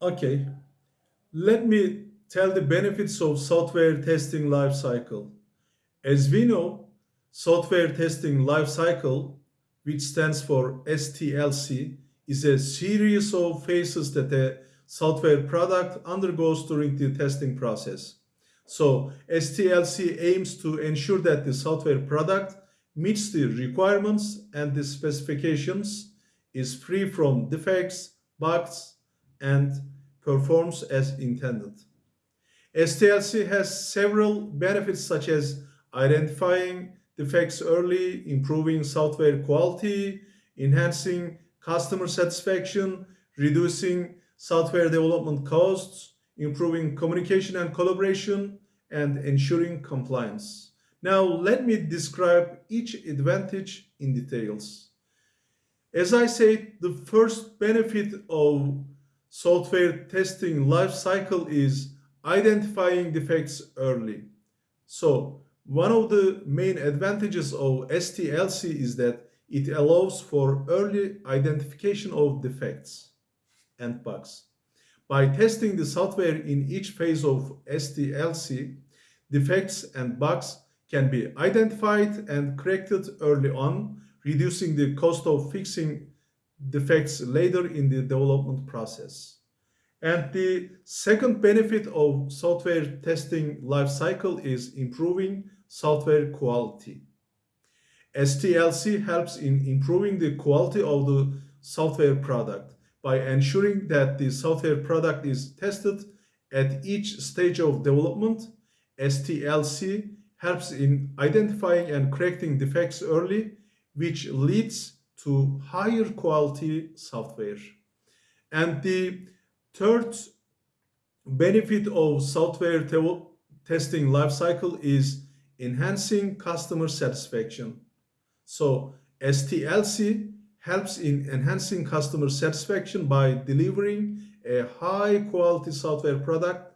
Okay, let me tell the benefits of software testing lifecycle. As we know, software testing lifecycle, which stands for STLC, is a series of phases that a software product undergoes during the testing process. So STLC aims to ensure that the software product meets the requirements and the specifications, is free from defects, bugs, and performs as intended. STLC has several benefits such as identifying defects early, improving software quality, enhancing customer satisfaction, reducing software development costs, improving communication and collaboration, and ensuring compliance. Now, let me describe each advantage in details. As I said, the first benefit of software testing life cycle is identifying defects early. So one of the main advantages of STLC is that it allows for early identification of defects and bugs. By testing the software in each phase of STLC, defects and bugs can be identified and corrected early on, reducing the cost of fixing defects later in the development process. And the second benefit of software testing lifecycle is improving software quality. STLC helps in improving the quality of the software product by ensuring that the software product is tested at each stage of development. STLC helps in identifying and correcting defects early, which leads to higher quality software. And the third benefit of software te testing lifecycle is enhancing customer satisfaction. So STLC helps in enhancing customer satisfaction by delivering a high quality software product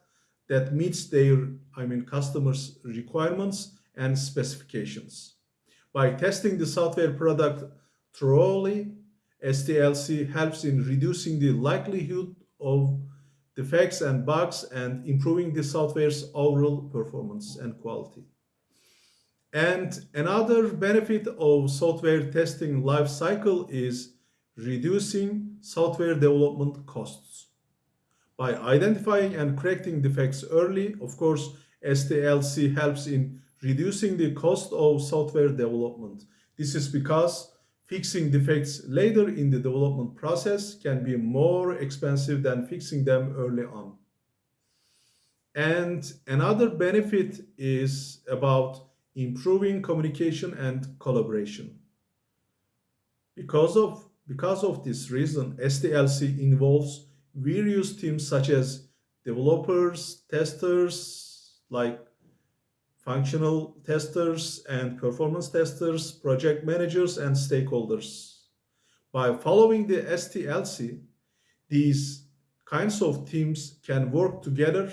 that meets their, I mean, customers' requirements and specifications. By testing the software product thoroughly, STLC helps in reducing the likelihood of defects and bugs and improving the software's overall performance and quality. And another benefit of software testing life cycle is reducing software development costs. By identifying and correcting defects early, of course, STLC helps in reducing the cost of software development. This is because fixing defects later in the development process can be more expensive than fixing them early on. And another benefit is about improving communication and collaboration. Because of, because of this reason, STLC involves various teams such as developers, testers, like functional testers and performance testers, project managers, and stakeholders. By following the STLC, these kinds of teams can work together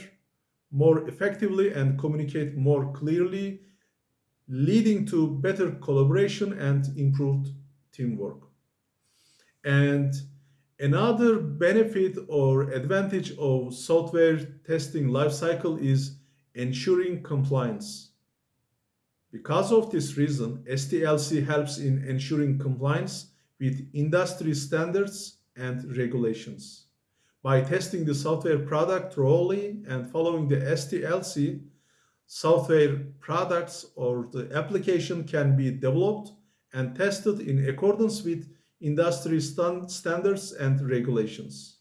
more effectively and communicate more clearly leading to better collaboration and improved teamwork. And another benefit or advantage of software testing lifecycle is ensuring compliance. Because of this reason, STLC helps in ensuring compliance with industry standards and regulations. By testing the software product thoroughly and following the STLC, software products or the application can be developed and tested in accordance with industry stand standards and regulations.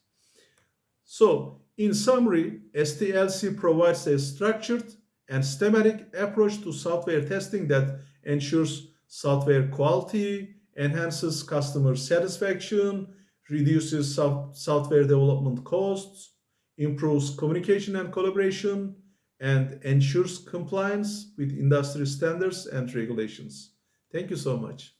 So, in summary, STLC provides a structured and systematic approach to software testing that ensures software quality, enhances customer satisfaction, reduces software development costs, improves communication and collaboration, and ensures compliance with industry standards and regulations. Thank you so much.